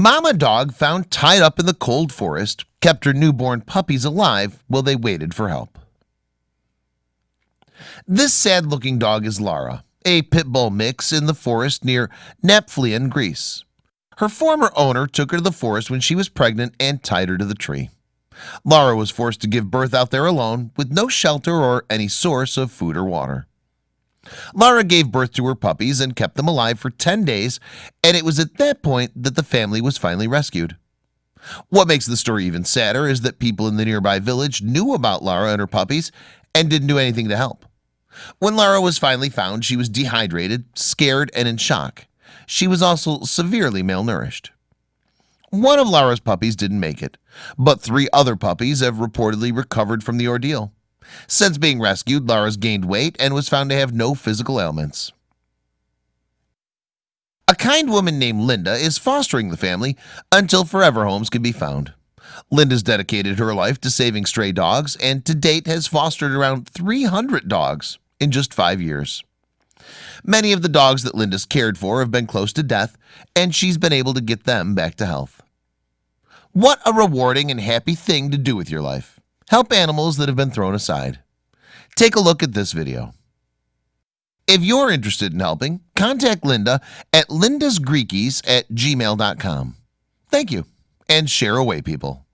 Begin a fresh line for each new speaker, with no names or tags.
Mama dog found tied up in the cold forest kept her newborn puppies alive while they waited for help. This sad-looking dog is Lara, a pit bull mix in the forest near Nafplion, Greece. Her former owner took her to the forest when she was pregnant and tied her to the tree. Lara was forced to give birth out there alone with no shelter or any source of food or water. Lara gave birth to her puppies and kept them alive for 10 days and it was at that point that the family was finally rescued. What makes the story even sadder is that people in the nearby village knew about Lara and her puppies and didn't do anything to help. When Lara was finally found she was dehydrated scared and in shock. She was also severely malnourished. One of Lara's puppies didn't make it but three other puppies have reportedly recovered from the ordeal since being rescued Lara's gained weight and was found to have no physical ailments. A kind woman named Linda is fostering the family until forever homes can be found. Linda's dedicated her life to saving stray dogs and to date has fostered around 300 dogs in just five years. Many of the dogs that Linda's cared for have been close to death and she's been able to get them back to health. What a rewarding and happy thing to do with your life help animals that have been thrown aside. Take a look at this video. If you're interested in helping contact Linda at lindasgreekies at gmail.com Thank you and share away people